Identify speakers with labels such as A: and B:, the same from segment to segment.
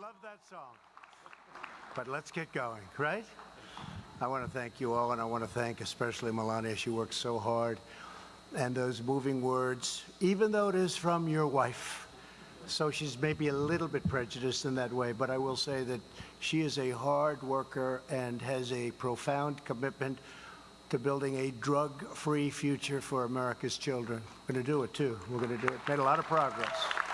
A: love that song. But let's get going, right? I want to thank you all, and I want to thank especially Melania. She works so hard. And those moving words, even though it is from your wife, so she's maybe a little bit prejudiced in that way, but I will say that she is a hard worker and has a profound commitment to building a drug-free future for America's children. We're going to do it, too. We're going to do it. Made a lot of progress.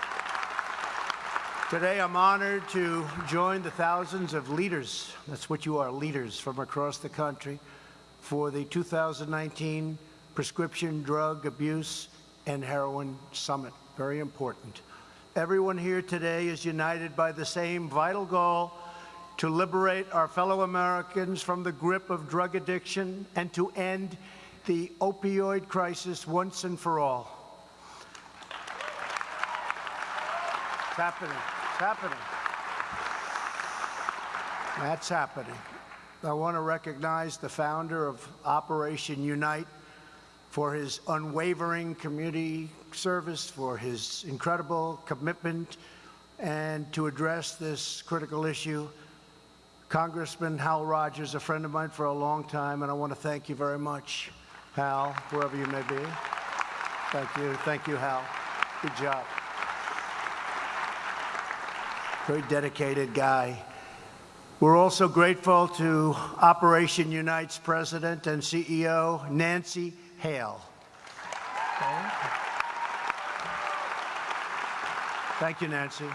A: Today, I'm honored to join the thousands of leaders, that's what you are, leaders from across the country, for the 2019 Prescription Drug Abuse and Heroin Summit. Very important. Everyone here today is united by the same vital goal to liberate our fellow Americans from the grip of drug addiction and to end the opioid crisis once and for all. It's happening. Happening. That's happening. I want to recognize the founder of Operation Unite for his unwavering community service, for his incredible commitment, and to address this critical issue. Congressman Hal Rogers, a friend of mine for a long time, and I want to thank you very much, Hal, wherever you may be. Thank you. Thank you, Hal. Good job. Very dedicated guy. We're also grateful to Operation Unite's president and CEO, Nancy Hale. Okay. Thank you, Nancy.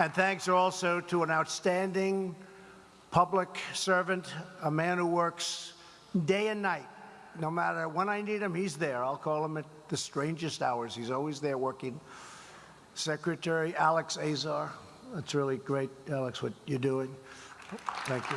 A: And thanks also to an outstanding public servant, a man who works day and night. No matter when I need him, he's there. I'll call him at the strangest hours. He's always there working. Secretary Alex Azar. That's really great, Alex, what you're doing. Thank you.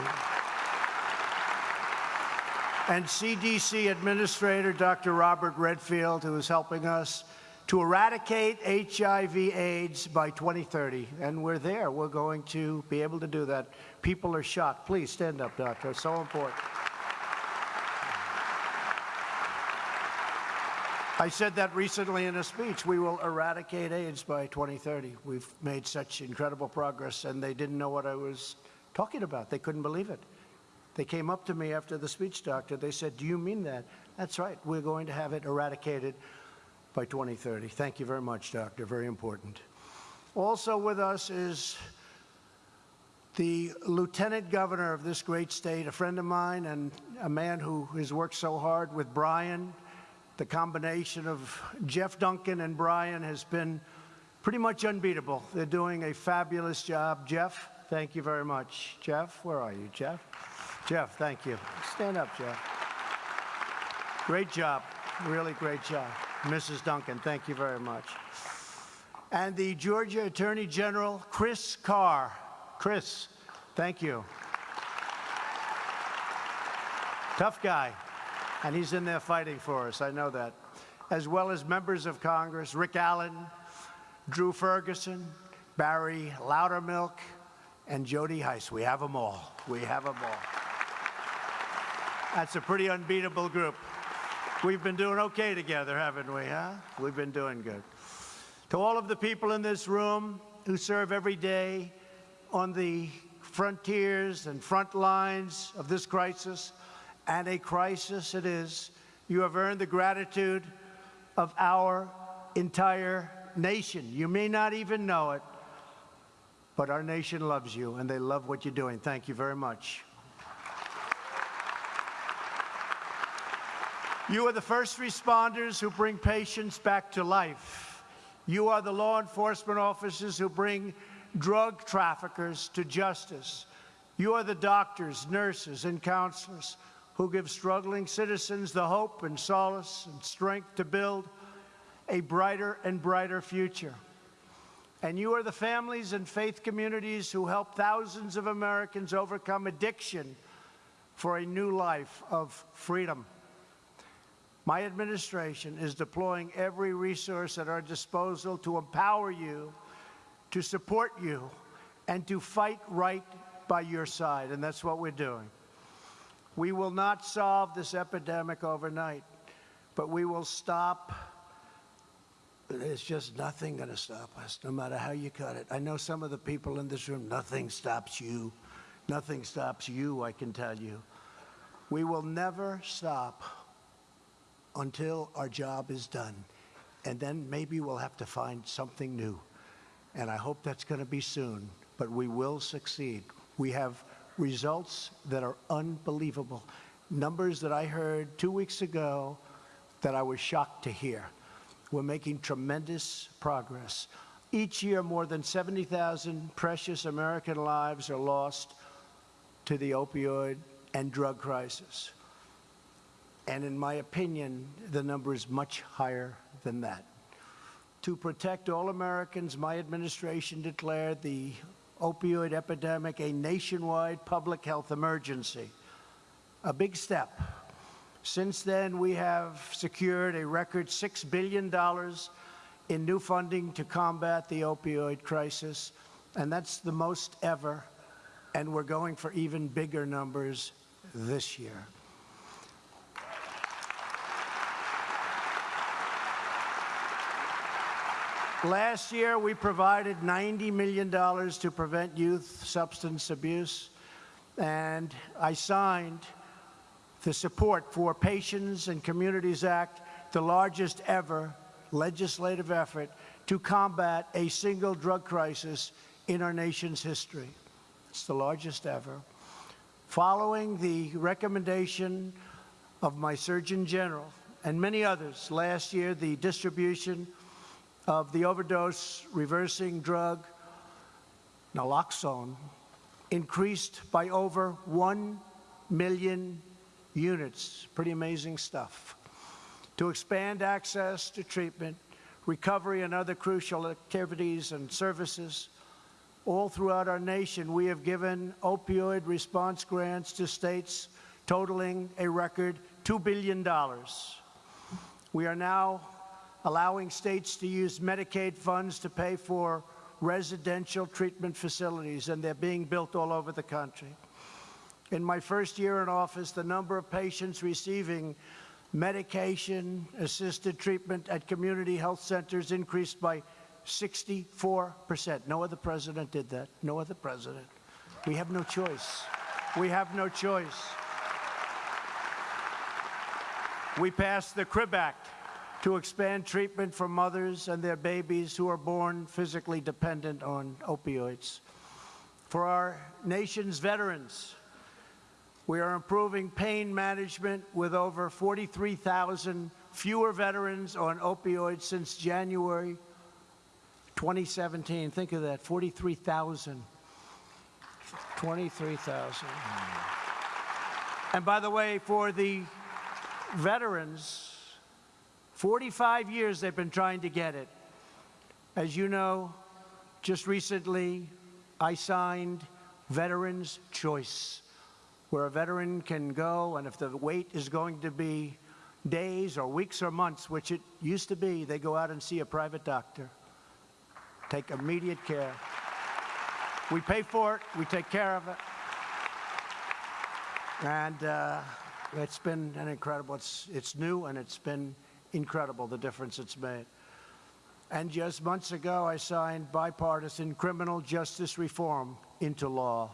A: And CDC Administrator Dr. Robert Redfield, who is helping us to eradicate HIV AIDS by 2030. And we're there. We're going to be able to do that. People are shocked. Please stand up, doctor. It's so important. I said that recently in a speech. We will eradicate AIDS by 2030. We've made such incredible progress, and they didn't know what I was talking about. They couldn't believe it. They came up to me after the speech, doctor. They said, do you mean that? That's right. We're going to have it eradicated by 2030. Thank you very much, doctor. Very important. Also with us is the lieutenant governor of this great state, a friend of mine and a man who has worked so hard with Brian. The combination of Jeff Duncan and Brian has been pretty much unbeatable. They're doing a fabulous job. Jeff, thank you very much. Jeff, where are you, Jeff? Jeff, thank you. Stand up, Jeff. Great job. Really great job. Mrs. Duncan, thank you very much. And the Georgia Attorney General, Chris Carr. Chris, thank you. Tough guy, and he's in there fighting for us, I know that. As well as members of Congress, Rick Allen, Drew Ferguson, Barry Loudermilk, and Jody Hice. We have them all. We have them all. That's a pretty unbeatable group. We've been doing okay together, haven't we, huh? We've been doing good. To all of the people in this room who serve every day on the frontiers and front lines of this crisis, and a crisis it is, you have earned the gratitude of our entire nation. You may not even know it, but our nation loves you, and they love what you're doing. Thank you very much. You are the first responders who bring patients back to life. You are the law enforcement officers who bring drug traffickers to justice. You are the doctors, nurses, and counselors who give struggling citizens the hope and solace and strength to build a brighter and brighter future. And you are the families and faith communities who help thousands of Americans overcome addiction for a new life of freedom. My administration is deploying every resource at our disposal to empower you, to support you, and to fight right by your side, and that's what we're doing. We will not solve this epidemic overnight, but we will stop There's just nothing going to stop us, no matter how you cut it. I know some of the people in this room, nothing stops you. Nothing stops you, I can tell you. We will never stop until our job is done. And then maybe we'll have to find something new. And I hope that's going to be soon. But we will succeed. We have results that are unbelievable. Numbers that I heard two weeks ago that I was shocked to hear. We're making tremendous progress. Each year, more than 70,000 precious American lives are lost to the opioid and drug crisis. And in my opinion, the number is much higher than that. To protect all Americans, my administration declared the opioid epidemic a nationwide public health emergency. A big step. Since then, we have secured a record $6 billion in new funding to combat the opioid crisis, and that's the most ever, and we're going for even bigger numbers this year. Last year, we provided $90 million to prevent youth substance abuse, and I signed the Support for Patients and Communities Act, the largest ever legislative effort to combat a single drug crisis in our nation's history. It's the largest ever. Following the recommendation of my Surgeon General and many others, last year the distribution of the overdose reversing drug naloxone increased by over 1 million units. Pretty amazing stuff. To expand access to treatment, recovery, and other crucial activities and services, all throughout our nation, we have given opioid response grants to states totaling a record $2 billion. We are now allowing states to use Medicaid funds to pay for residential treatment facilities, and they're being built all over the country. In my first year in office, the number of patients receiving medication-assisted treatment at community health centers increased by 64%. No other president did that. No other president. We have no choice. We have no choice. We passed the CRIB Act, to expand treatment for mothers and their babies who are born physically dependent on opioids. For our nation's veterans, we are improving pain management with over 43,000 fewer veterans on opioids since January 2017. Think of that, 43,000. 23,000. And by the way, for the veterans, 45 years they've been trying to get it. As you know, just recently I signed Veterans Choice, where a veteran can go and if the wait is going to be days or weeks or months, which it used to be, they go out and see a private doctor. Take immediate care. We pay for it, we take care of it. And uh, it's been an incredible, it's, it's new and it's been incredible the difference it's made. And just months ago, I signed bipartisan criminal justice reform into law.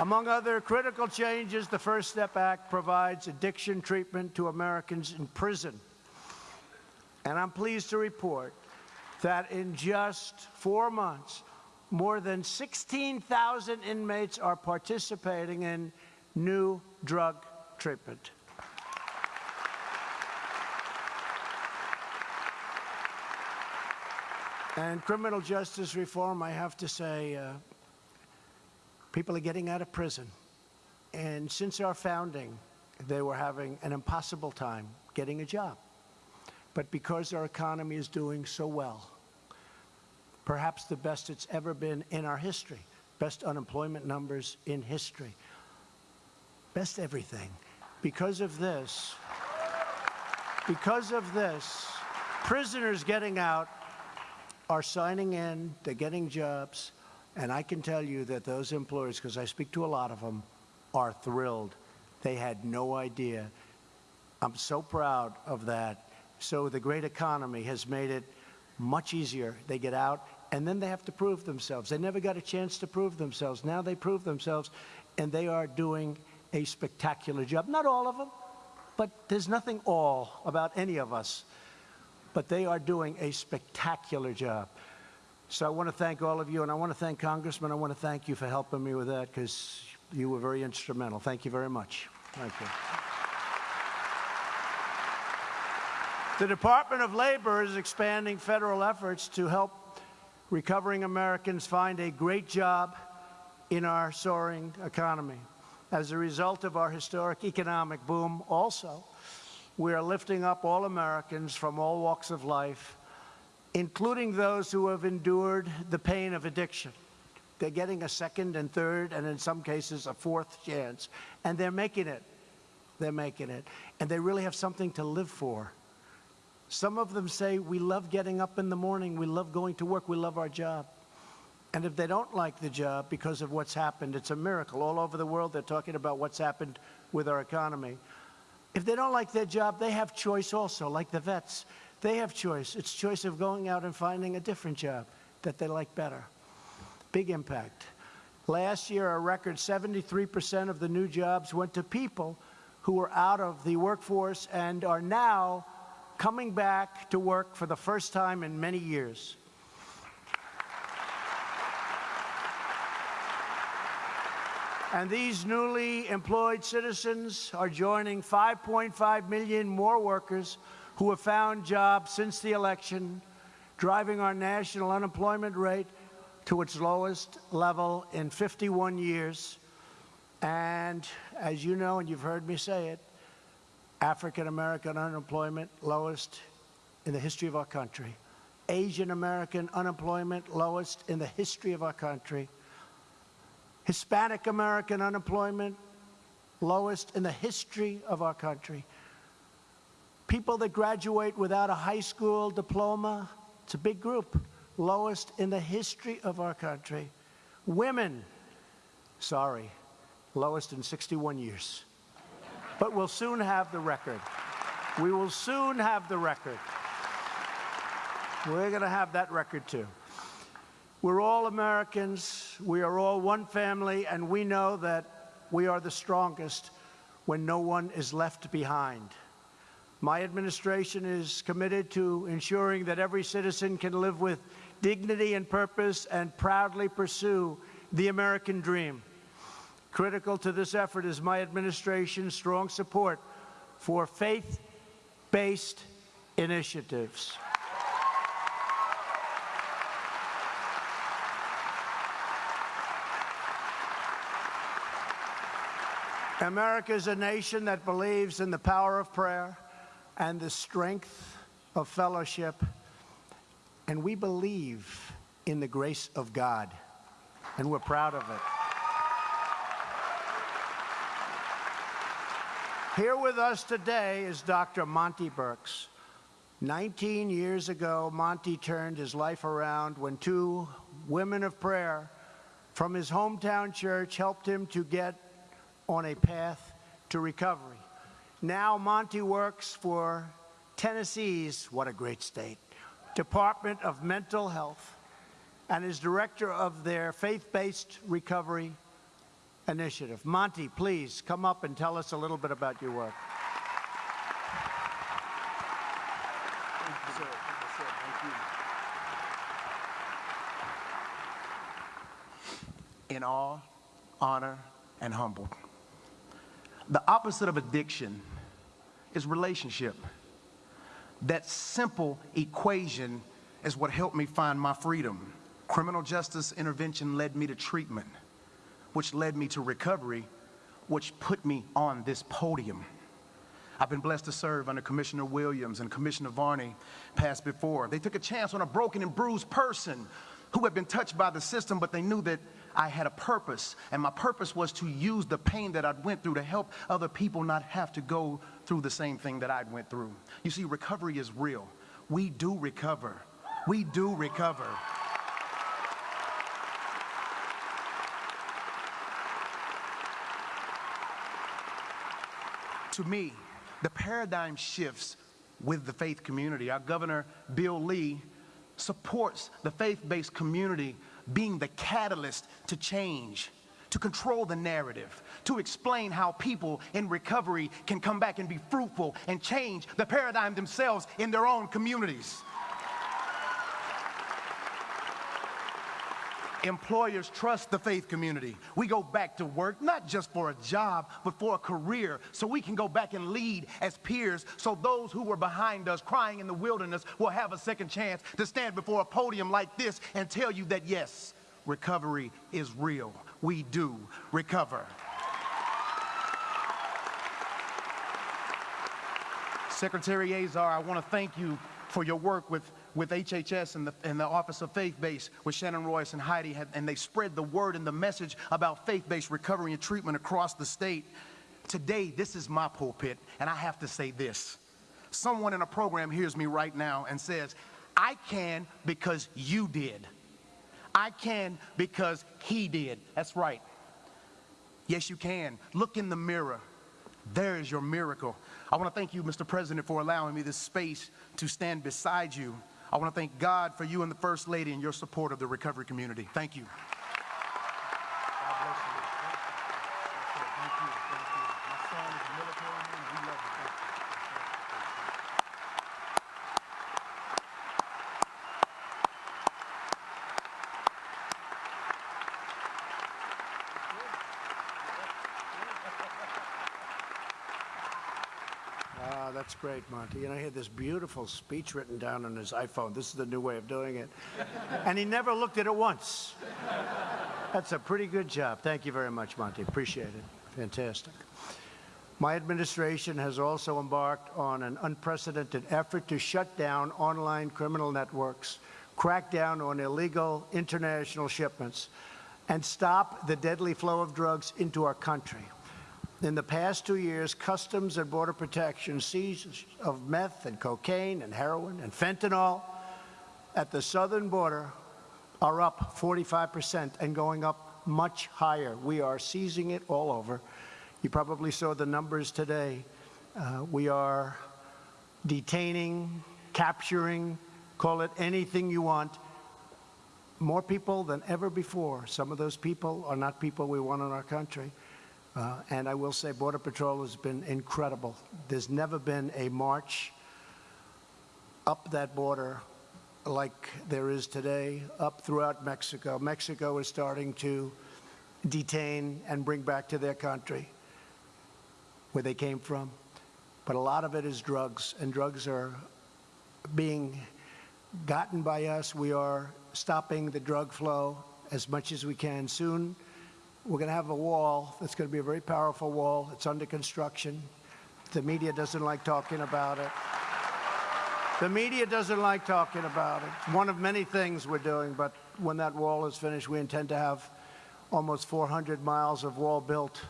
A: Among other critical changes, the First Step Act provides addiction treatment to Americans in prison. And I'm pleased to report that in just four months, more than 16,000 inmates are participating in new drug treatment. And criminal justice reform, I have to say, uh, people are getting out of prison. And since our founding, they were having an impossible time getting a job. But because our economy is doing so well, perhaps the best it's ever been in our history, best unemployment numbers in history, best everything. Because of this, because of this, prisoners getting out are signing in, they're getting jobs, and I can tell you that those employers, because I speak to a lot of them, are thrilled. They had no idea. I'm so proud of that. So the great economy has made it much easier. They get out, and then they have to prove themselves. They never got a chance to prove themselves. Now they prove themselves, and they are doing a spectacular job. Not all of them, but there's nothing all about any of us. But they are doing a spectacular job. So I want to thank all of you, and I want to thank Congressman. I want to thank you for helping me with that because you were very instrumental. Thank you very much. Thank you. The Department of Labor is expanding federal efforts to help recovering Americans find a great job in our soaring economy. As a result of our historic economic boom, also, we are lifting up all Americans from all walks of life, including those who have endured the pain of addiction. They're getting a second and third, and in some cases, a fourth chance, and they're making it. They're making it. And they really have something to live for. Some of them say, we love getting up in the morning, we love going to work, we love our job. And if they don't like the job because of what's happened, it's a miracle. All over the world, they're talking about what's happened with our economy. If they don't like their job, they have choice also, like the vets. They have choice. It's choice of going out and finding a different job that they like better. Big impact. Last year, a record 73% of the new jobs went to people who were out of the workforce and are now coming back to work for the first time in many years. And these newly employed citizens are joining 5.5 million more workers who have found jobs since the election, driving our national unemployment rate to its lowest level in 51 years. And as you know, and you've heard me say it, African American unemployment lowest in the history of our country. Asian American unemployment lowest in the history of our country. Hispanic American unemployment lowest in the history of our country. People that graduate without a high school diploma, it's a big group, lowest in the history of our country. Women, sorry, lowest in 61 years but we'll soon have the record. We will soon have the record. We're going to have that record too. We're all Americans. We are all one family, and we know that we are the strongest when no one is left behind. My administration is committed to ensuring that every citizen can live with dignity and purpose and proudly pursue the American dream. Critical to this effort is my administration's strong support for faith-based initiatives. America is a nation that believes in the power of prayer and the strength of fellowship, and we believe in the grace of God, and we're proud of it. Here with us today is Dr. Monty Burks. 19 years ago, Monty turned his life around when two women of prayer from his hometown church helped him to get on a path to recovery. Now Monty works for Tennessee's, what a great state, Department of Mental Health and is director of their faith-based recovery initiative. Monty, please come up and tell us a little bit about your work.
B: In awe, honor, and humble. The opposite of addiction is relationship. That simple equation is what helped me find my freedom. Criminal justice intervention led me to treatment which led me to recovery, which put me on this podium. I've been blessed to serve under Commissioner Williams and Commissioner Varney passed before. They took a chance on a broken and bruised person who had been touched by the system, but they knew that I had a purpose, and my purpose was to use the pain that I'd went through to help other people not have to go through the same thing that I'd went through. You see, recovery is real. We do recover. We do recover. to me, the paradigm shifts with the faith community. Our governor, Bill Lee, supports the faith based community being the catalyst to change, to control the narrative, to explain how people in recovery can come back and be fruitful and change the paradigm themselves in their own communities. Employers trust the faith community. We go back to work, not just for a job, but for a career, so we can go back and lead as peers, so those who were behind us crying in the wilderness will have a second chance to stand before a podium like this and tell you that yes, recovery is real. We do recover. Secretary Azar, I want to thank you for your work with, with HHS and the, and the Office of Faith Based with Shannon Royce and Heidi, had, and they spread the word and the message about faith based recovery and treatment across the state. Today, this is my pulpit, and I have to say this. Someone in a program hears me right now and says, I can because you did. I can because he did. That's right. Yes, you can. Look in the mirror. There is your miracle. I want to thank you, Mr. President, for allowing me this space to stand beside you. I want to thank God for you and the First Lady and your support of the recovery community. Thank you.
A: Ah, that's great, Monty. And I had this beautiful speech written down on his iPhone. This is the new way of doing it. and he never looked at it once. That's a pretty good job. Thank you very much, Monty. Appreciate it. Fantastic. My administration has also embarked on an unprecedented effort to shut down online criminal networks, crack down on illegal international shipments, and stop the deadly flow of drugs into our country. In the past two years, Customs and Border Protection seized of meth and cocaine and heroin and fentanyl at the southern border are up 45% and going up much higher. We are seizing it all over. You probably saw the numbers today. Uh, we are detaining, capturing, call it anything you want, more people than ever before. Some of those people are not people we want in our country. Uh, and I will say Border Patrol has been incredible. There's never been a march up that border like there is today, up throughout Mexico. Mexico is starting to detain and bring back to their country where they came from. But a lot of it is drugs, and drugs are being gotten by us. We are stopping the drug flow as much as we can. Soon, we're going to have a wall that's going to be a very powerful wall. It's under construction. The media doesn't like talking about it. The media doesn't like talking about it. One of many things we're doing, but when that wall is finished, we intend to have almost 400 miles of wall built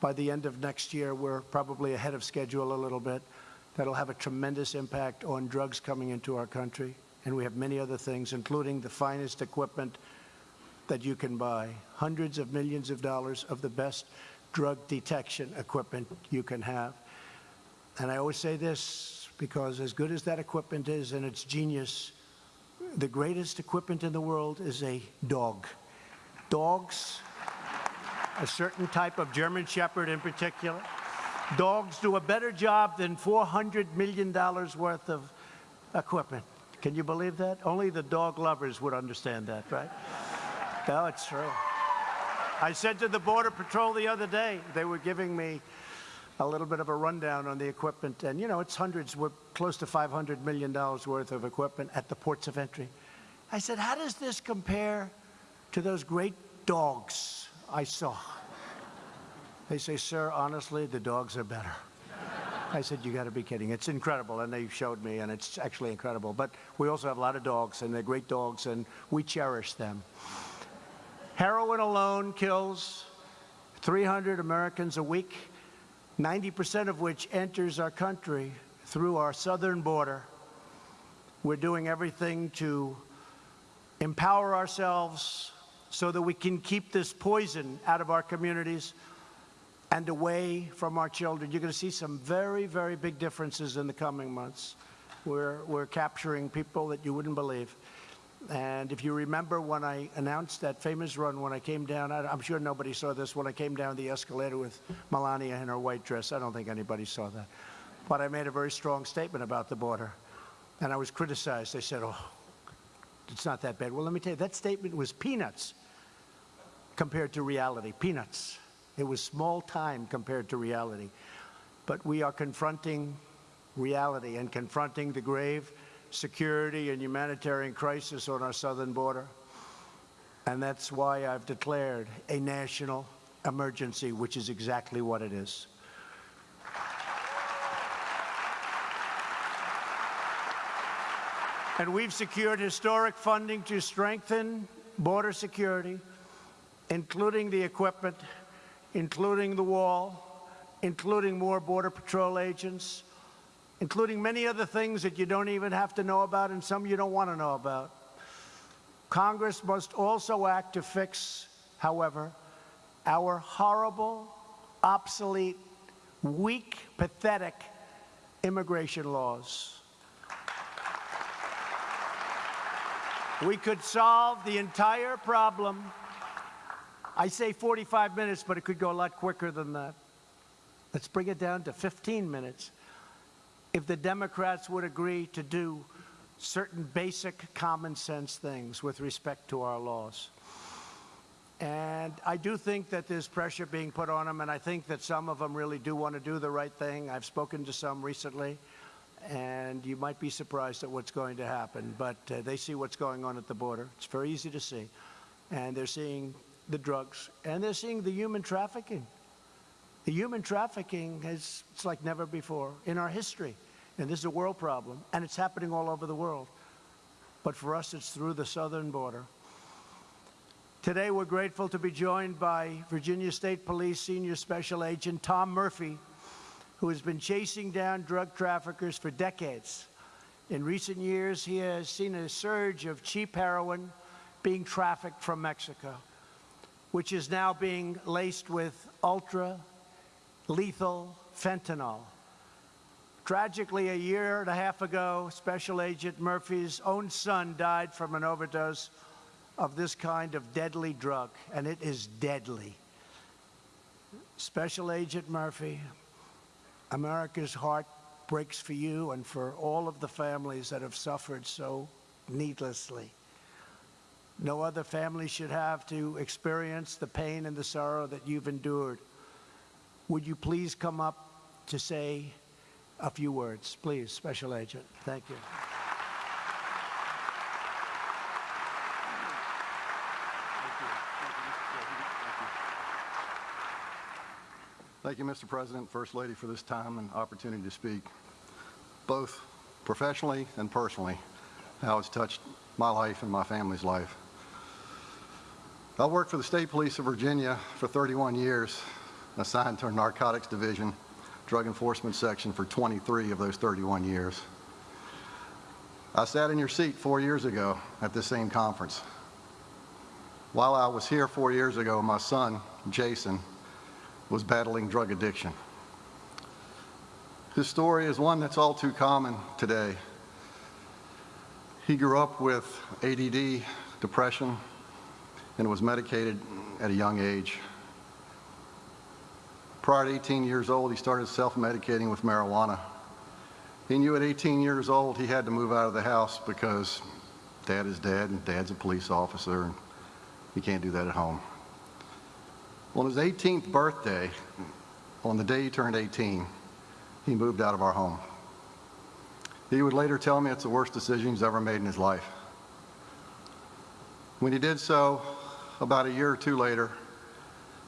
A: by the end of next year. We're probably ahead of schedule a little bit. That'll have a tremendous impact on drugs coming into our country. And we have many other things, including the finest equipment that you can buy. Hundreds of millions of dollars of the best drug detection equipment you can have. And I always say this because as good as that equipment is and its genius, the greatest equipment in the world is a dog. Dogs, a certain type of German Shepherd in particular, dogs do a better job than $400 million worth of equipment. Can you believe that? Only the dog lovers would understand that, right? No, it's true. I said to the Border Patrol the other day, they were giving me a little bit of a rundown on the equipment, and you know, it's hundreds, we're close to $500 million worth of equipment at the ports of entry. I said, how does this compare to those great dogs I saw? They say, sir, honestly, the dogs are better. I said, you got to be kidding. It's incredible. And they showed me, and it's actually incredible. But we also have a lot of dogs, and they're great dogs, and we cherish them. Heroin alone kills 300 Americans a week, 90% of which enters our country through our southern border. We're doing everything to empower ourselves so that we can keep this poison out of our communities. and away from our children. You're going to see some very, very big differences in the coming months. We're, we're capturing people that you wouldn't believe. And if you remember when I announced that famous run, when I came down, I, I'm sure nobody saw this, when I came down the escalator with Melania in her white dress. I don't think anybody saw that. But I made a very strong statement about the border. And I was criticized. They said, oh, it's not that bad. Well, let me tell you, that statement was peanuts compared to reality. Peanuts. It was small time compared to reality. But we are confronting reality and confronting the grave security and humanitarian crisis on our southern border. And that's why I've declared a national emergency, which is exactly what it is. And we've secured historic funding to strengthen border security, including the equipment, including the wall, including more Border Patrol agents, including many other things that you don't even have to know about and some you don't want to know about. Congress must also act to fix, however, our horrible, obsolete, weak, pathetic immigration laws. We could solve the entire problem. I say 45 minutes, but it could go a lot quicker than that. Let's bring it down to 15 minutes. If the Democrats would agree to do certain basic common sense things with respect to our laws. And I do think that there's pressure being put on them, and I think that some of them really do want to do the right thing. I've spoken to some recently and you might be surprised at what's going to happen. But uh, they see what's going on at the border. It's very easy to see. And they're seeing the drugs, and they're seeing the human trafficking. The human trafficking is it's like never before in our history. And this is a world problem, and it's happening all over the world. But for us, it's through the southern border. Today, we're grateful to be joined by Virginia State Police Senior Special Agent Tom Murphy, who has been chasing down drug traffickers for decades. In recent years, he has seen a surge of cheap heroin being trafficked from Mexico, which is now being laced with ultra lethal fentanyl. Tragically, a year and a half ago, Special Agent Murphy's own son died from an overdose of this kind of deadly drug, and it is deadly. Special Agent Murphy, America's heart breaks for you and for all of the families that have suffered so needlessly. No other family should have to experience the pain and the sorrow that you've endured. Would you please come up to say a few words? Please, Special Agent. Thank you.
C: Thank you, Mr. President, First Lady, for this time and opportunity to speak, both professionally and personally, how it's touched my life and my family's life. I worked for the State Police of Virginia for 31 years, assigned to a narcotics division, drug enforcement section for 23 of those 31 years. I sat in your seat four years ago at this same conference. While I was here four years ago, my son, Jason, was battling drug addiction. His story is one that's all too common today. He grew up with ADD, depression, and was medicated at a young age. Prior to 18 years old, he started self-medicating with marijuana. He knew at 18 years old he had to move out of the house because dad is dead and dad's a police officer and he can't do that at home. On his 18th birthday, on the day he turned 18, he moved out of our home. He would later tell me it's the worst decision he's ever made in his life. When he did so, about a year or two later,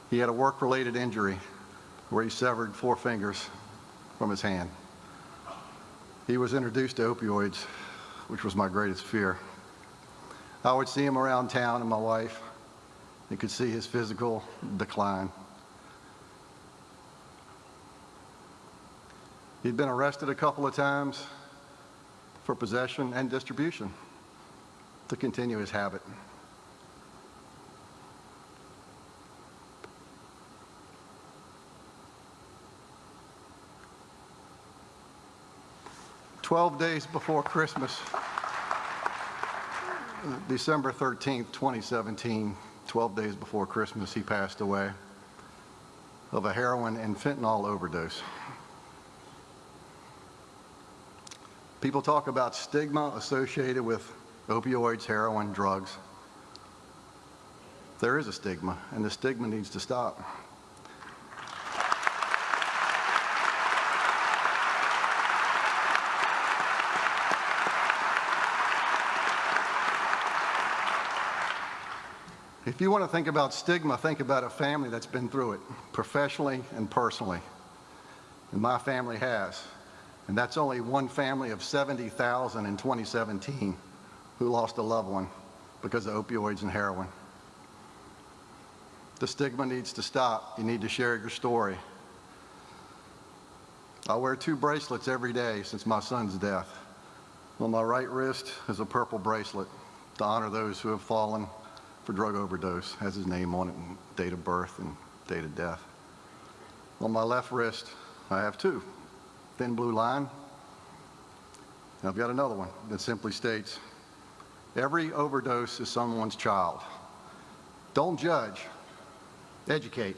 C: he had a work-related injury where he severed four fingers from his hand. He was introduced to opioids, which was my greatest fear. I would see him around town and my wife, you could see his physical decline. He'd been arrested a couple of times for possession and distribution to continue his habit. 12 days before Christmas, December 13th, 2017, 12 days before Christmas, he passed away of a heroin and fentanyl overdose. People talk about stigma associated with opioids, heroin, drugs. There is a stigma, and the stigma needs to stop. If you want to think about stigma, think about a family that's been through it, professionally and personally. And my family has. And that's only one family of 70,000 in 2017 who lost a loved one because of opioids and heroin. The stigma needs to stop. You need to share your story. I wear two bracelets every day since my son's death. On my right wrist is a purple bracelet to honor those who have fallen for drug overdose, has his name on it, and date of birth and date of death. On my left wrist, I have two, thin blue line. And I've got another one that simply states, every overdose is someone's child. Don't judge, educate.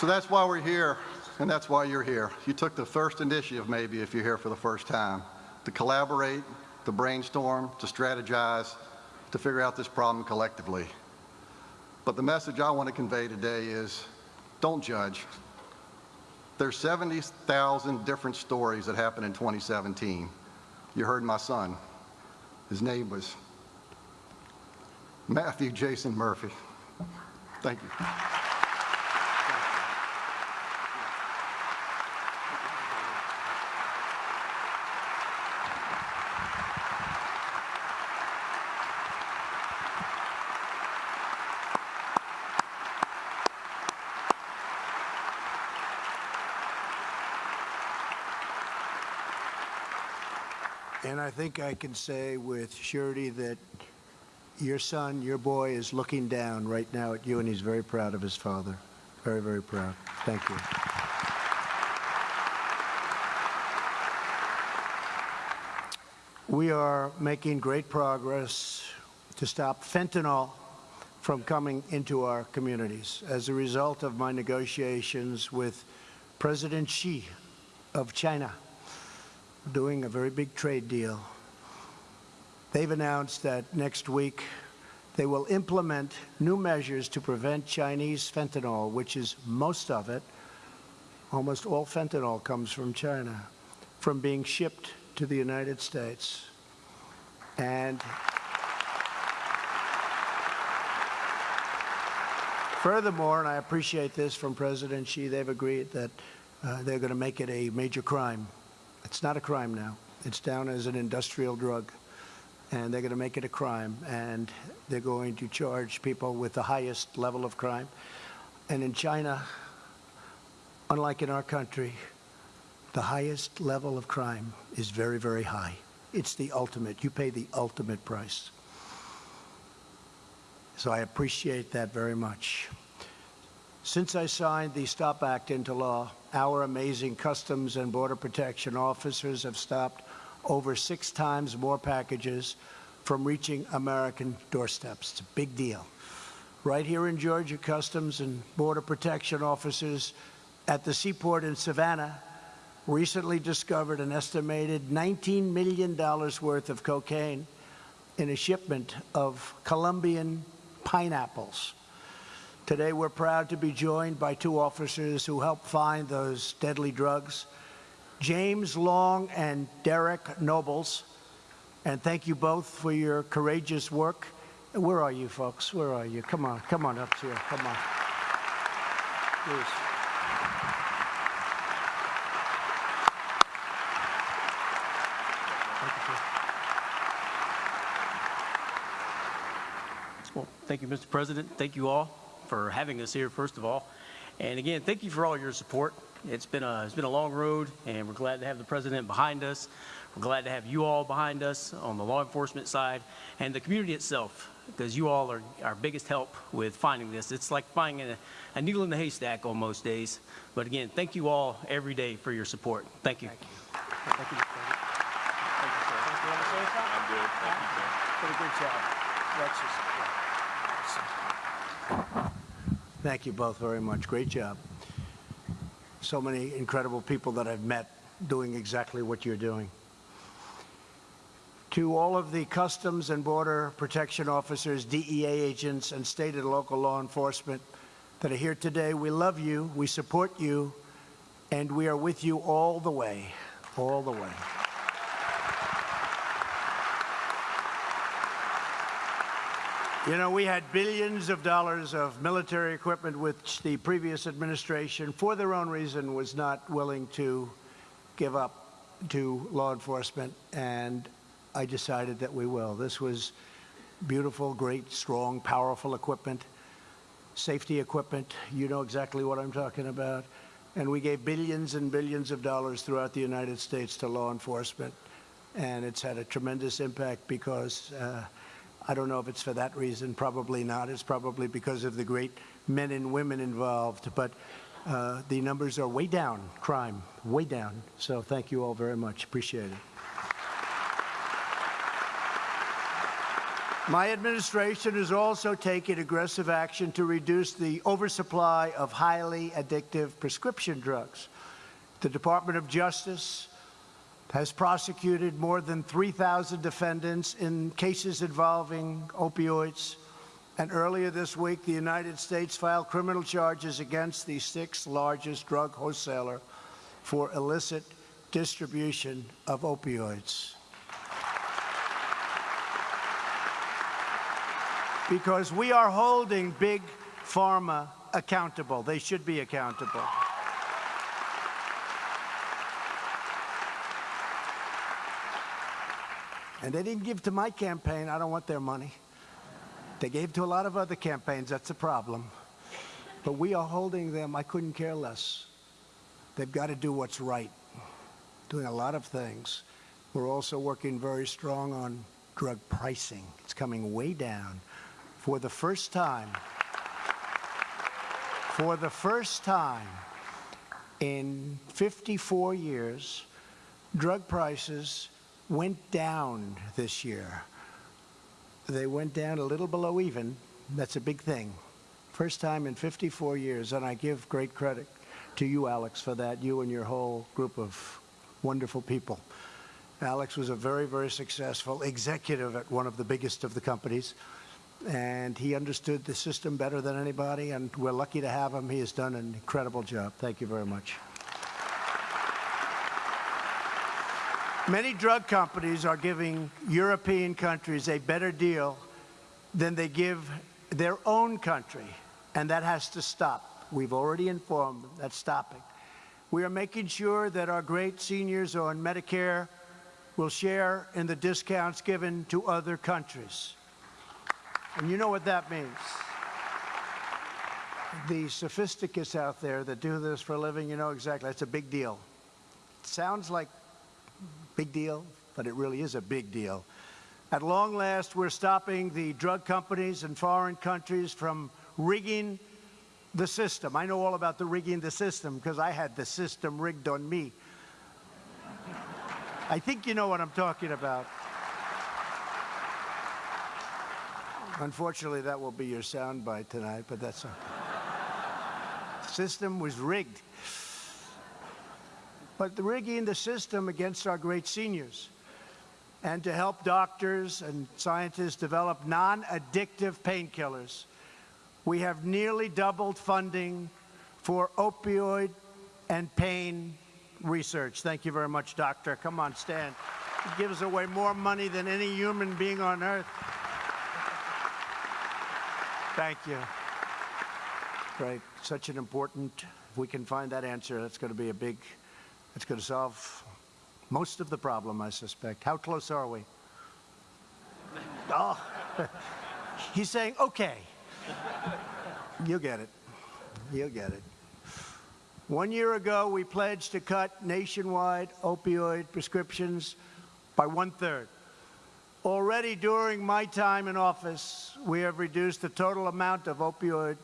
C: So that's why we're here, and that's why you're here. You took the first initiative, maybe, if you're here for the first time, to collaborate, to brainstorm, to strategize, to figure out this problem collectively. But the message I want to convey today is, don't judge. There's 70,000 different stories that happened in 2017. You heard my son. His name was Matthew Jason Murphy. Thank you.
A: Think I can say with surety that your son, your boy, is looking down right now at you, and he's very proud of his father. Very, very proud. Thank you. We are making great progress to stop fentanyl from coming into our communities. As a result of my negotiations with President Xi of China, doing a very big trade deal. They've announced that next week they will implement new measures to prevent Chinese fentanyl, which is most of it, almost all fentanyl comes from China, from being shipped to the United States. And furthermore, and I appreciate this from President Xi, they've agreed that uh, they're going to make it a major crime it's not a crime now. It's down as an industrial drug. And they're going to make it a crime. And they're going to charge people with the highest level of crime. And in China, unlike in our country, the highest level of crime is very, very high. It's the ultimate. You pay the ultimate price. So I appreciate that very much. Since I signed the STOP Act into law, our amazing Customs and Border Protection officers have stopped over six times more packages from reaching American doorsteps. It's a big deal. Right here in Georgia, Customs and Border Protection officers at the seaport in Savannah recently discovered an estimated $19 million worth of cocaine in a shipment of Colombian pineapples. Today, we're proud to be joined by two officers who helped find those deadly drugs, James Long and Derek Nobles. And thank you both for your courageous work. Where are you, folks? Where are you? Come on, come on up here. Come on. Please.
D: Well, thank you, Mr. President. Thank you all for having us here, first of all. And again, thank you for all your support. It's been a it's been a long road, and we're glad to have the president behind us. We're glad to have you all behind us on the law enforcement side and the community itself, because you all are our biggest help with finding this. It's like finding a, a needle in the haystack on most days. But again, thank you all every day for your support. Thank you. Thank you. Thank you, Thank you, sir. You wanna?
E: I'm good. Thank you, sir.
A: Did a good job. Alexis. Thank you both very much. Great job. So many incredible people that I've met doing exactly what you're doing. To all of the Customs and Border Protection officers, DEA agents, and state and local law enforcement that are here today, we love you, we support you, and we are with you all the way, all the way. You know, we had billions of dollars of military equipment which the previous administration, for their own reason, was not willing to give up to law enforcement, and I decided that we will. This was beautiful, great, strong, powerful equipment, safety equipment. You know exactly what I'm talking about. And we gave billions and billions of dollars throughout the United States to law enforcement, and it's had a tremendous impact because uh, I don't know if it's for that reason, probably not. It's probably because of the great men and women involved, but uh, the numbers are way down, crime, way down. So thank you all very much. Appreciate it. My administration has also taken aggressive action to reduce the oversupply of highly addictive prescription drugs. The Department of Justice has prosecuted more than 3,000 defendants in cases involving opioids. And earlier this week, the United States filed criminal charges against the sixth largest drug wholesaler for illicit distribution of opioids. Because we are holding big pharma accountable. They should be accountable. And they didn't give to my campaign. I don't want their money. They gave to a lot of other campaigns. That's a problem. But we are holding them. I couldn't care less. They've got to do what's right. Doing a lot of things. We're also working very strong on drug pricing. It's coming way down. For the first time, for the first time in 54 years, drug prices went down this year. They went down a little below even. That's a big thing. First time in 54 years, and I give great credit to you, Alex, for that, you and your whole group of wonderful people. Alex was a very, very successful executive at one of the biggest of the companies, and he understood the system better than anybody, and we're lucky to have him. He has done an incredible job. Thank you very much. Many drug companies are giving European countries a better deal than they give their own country, and that has to stop. We've already informed them that's stopping. We are making sure that our great seniors on Medicare will share in the discounts given to other countries. And you know what that means. The sophisticates out there that do this for a living, you know exactly, that's a big deal. It sounds like big deal, but it really is a big deal. At long last, we're stopping the drug companies and foreign countries from rigging the system. I know all about the rigging the system because I had the system rigged on me. I think you know what I'm talking about. Unfortunately, that will be your soundbite tonight, but that's a system was rigged. But rigging the system against our great seniors and to help doctors and scientists develop non-addictive painkillers. We have nearly doubled funding for opioid and pain research. Thank you very much, doctor. Come on, stand. He gives away more money than any human being on earth. Thank you. Great. Such an important, if we can find that answer, that's going to be a big, that's going to solve most of the problem, I suspect. How close are we? Oh, he's saying, okay. You'll get it. You'll get it. One year ago, we pledged to cut nationwide opioid prescriptions by one third. Already during my time in office, we have reduced the total amount of opioid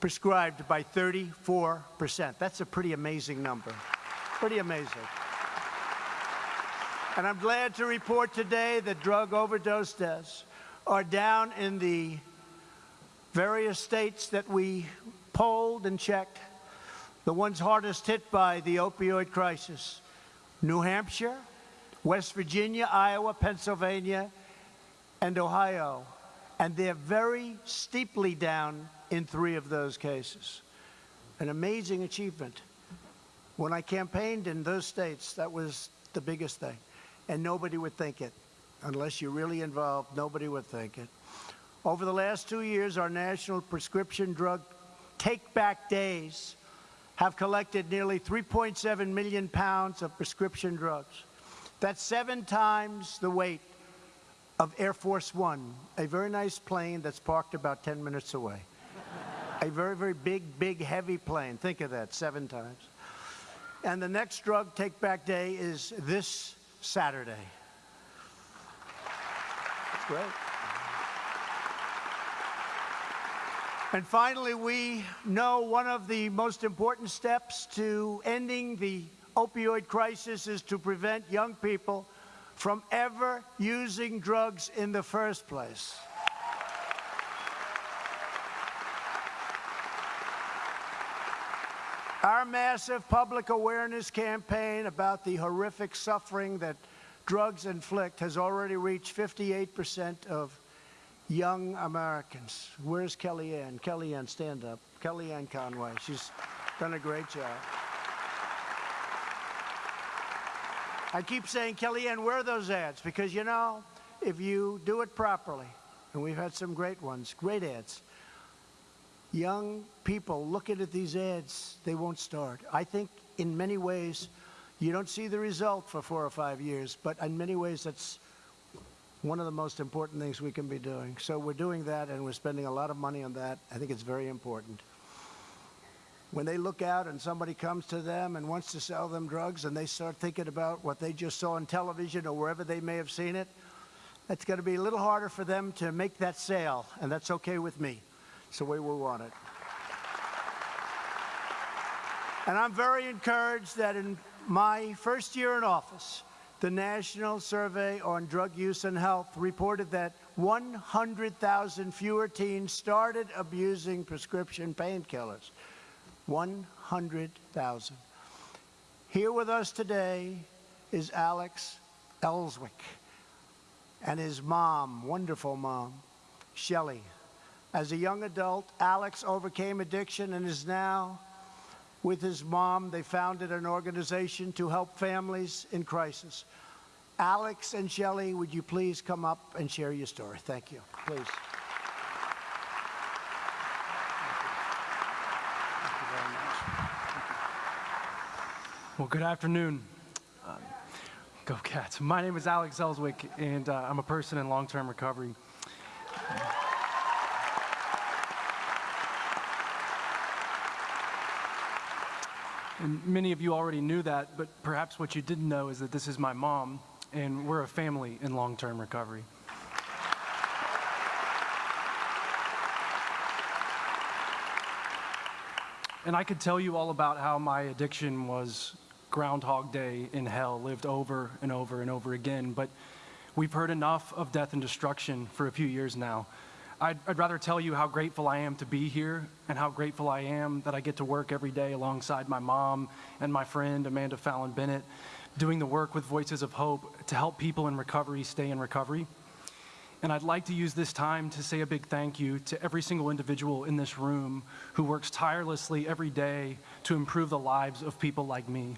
A: prescribed by 34%. That's a pretty amazing number. Pretty amazing. And I'm glad to report today that drug overdose deaths are down in the various states that we polled and checked, the ones hardest hit by the opioid crisis New Hampshire, West Virginia, Iowa, Pennsylvania, and Ohio. And they're very steeply down in three of those cases. An amazing achievement. When I campaigned in those states, that was the biggest thing. And nobody would think it. Unless you're really involved, nobody would think it. Over the last two years, our national prescription drug take-back days have collected nearly 3.7 million pounds of prescription drugs. That's seven times the weight of Air Force One, a very nice plane that's parked about 10 minutes away. a very, very big, big, heavy plane. Think of that, seven times. And the next drug take-back day is this Saturday. That's great. And finally, we know one of the most important steps to ending the opioid crisis is to prevent young people from ever using drugs in the first place. Our massive public awareness campaign about the horrific suffering that drugs inflict has already reached 58% of young Americans. Where's Kellyanne? Kellyanne, stand up. Kellyanne Conway. She's done a great job. I keep saying, Kellyanne, where are those ads? Because, you know, if you do it properly, and we've had some great ones, great ads, young people looking at these ads, they won't start. I think in many ways, you don't see the result for four or five years, but in many ways, that's one of the most important things we can be doing. So we're doing that, and we're spending a lot of money on that. I think it's very important. When they look out and somebody comes to them and wants to sell them drugs and they start thinking about what they just saw on television or wherever they may have seen it, it's going to be a little harder for them to make that sale, and that's okay with me. It's the way we want it. And I'm very encouraged that in my first year in office, the National Survey on Drug Use and Health reported that 100,000 fewer teens started abusing prescription painkillers. 100,000. Here with us today is Alex Elswick and his mom, wonderful mom, Shelley. As a young adult, Alex overcame addiction and is now with his mom. They founded an organization to help families in crisis. Alex and Shelley, would you please come up and share your story? Thank you. Please.
E: Well, good afternoon. Um, go Cats. My name is Alex Elswick, and uh, I'm a person in long-term recovery. And many of you already knew that, but perhaps what you didn't know is that this is my mom, and we're a family in long-term recovery. And I could tell you all about how my addiction was Groundhog Day in hell, lived over and over and over again. But we've heard enough of death and destruction for a few years now. I'd, I'd, rather tell you how grateful I am to be here and how grateful I am that I get to work every day alongside my mom and my friend Amanda Fallin Bennett, doing the work with Voices of Hope to help people in recovery stay in recovery. And I'd like to use this time to say a big thank you to every single individual in this room who works tirelessly every day to improve the lives of people like me.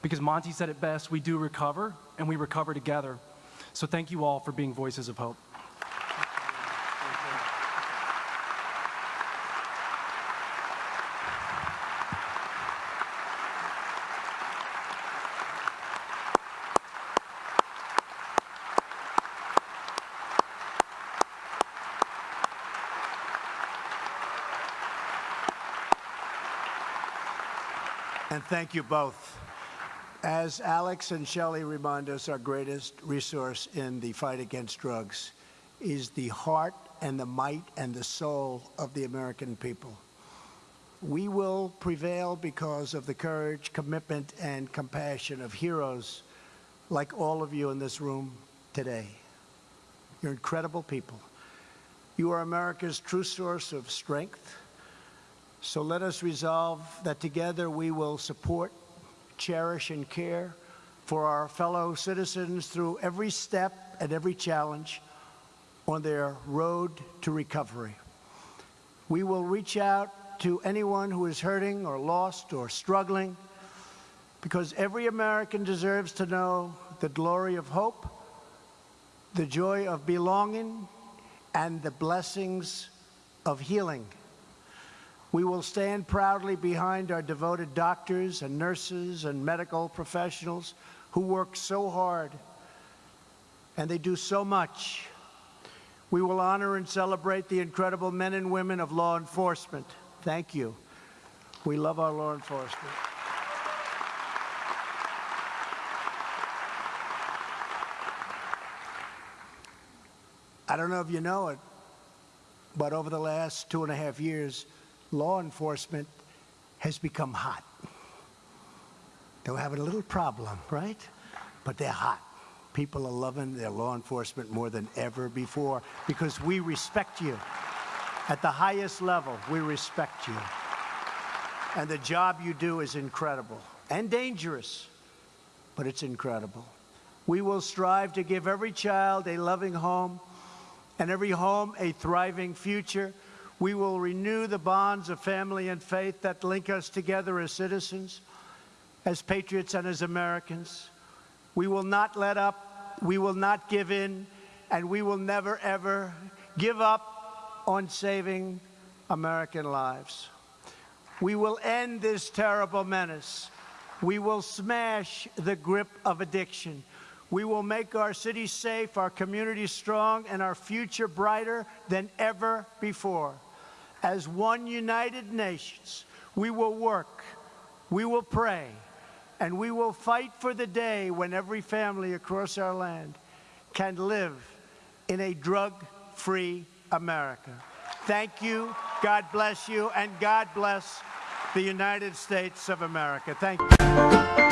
E: Because Monty said it best, we do recover, and we recover together. So thank you all for being voices of hope.
A: And thank you both. As Alex and Shelley remind us, our greatest resource in the fight against drugs is the heart and the might and the soul of the American people. We will prevail because of the courage, commitment, and compassion of heroes like all of you in this room today. You're incredible people. You are America's true source of strength. So let us resolve that together we will support, cherish, and care for our fellow citizens through every step and every challenge on their road to recovery. We will reach out to anyone who is hurting or lost or struggling because every American deserves to know the glory of hope, the joy of belonging, and the blessings of healing. We will stand proudly behind our devoted doctors and nurses and medical professionals who work so hard and they do so much. We will honor and celebrate the incredible men and women of law enforcement. Thank you. We love our law enforcement. I don't know if you know it, but over the last two and a half years, law enforcement has become hot. They're having a little problem, right? But they're hot. People are loving their law enforcement more than ever before because we respect you. At the highest level, we respect you. And the job you do is incredible and dangerous, but it's incredible. We will strive to give every child a loving home and every home a thriving future. We will renew the bonds of family and faith that link us together as citizens, as patriots, and as Americans. We will not let up, we will not give in, and we will never, ever give up on saving American lives. We will end this terrible menace. We will smash the grip of addiction. We will make our cities safe, our communities strong, and our future brighter than ever before. As one united nations, we will work, we will pray, and we will fight for the day when every family across our land can live in a drug-free America. Thank you, God bless you, and God bless the United States of America. Thank you.